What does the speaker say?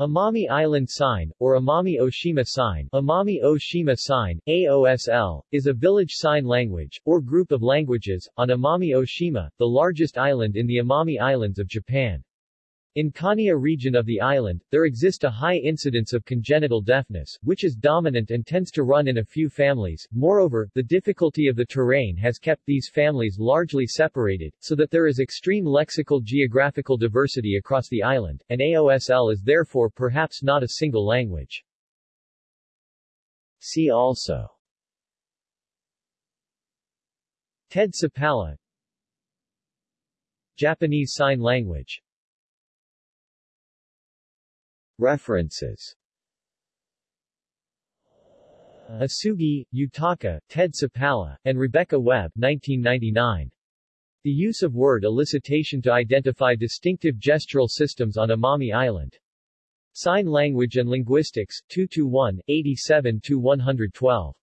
Amami Island Sign, or Amami Oshima Sign Amami Oshima Sign, AOSL, is a village sign language, or group of languages, on Amami Oshima, the largest island in the Amami Islands of Japan. In Kaniya region of the island, there exist a high incidence of congenital deafness, which is dominant and tends to run in a few families. Moreover, the difficulty of the terrain has kept these families largely separated, so that there is extreme lexical geographical diversity across the island, and AOSL is therefore perhaps not a single language. See also Ted Supalla Japanese Sign Language References Osugi, Yutaka, Ted Supalla, and Rebecca Webb 1999. The use of word elicitation to identify distinctive gestural systems on Amami Island. Sign Language and Linguistics, 221, 87-112.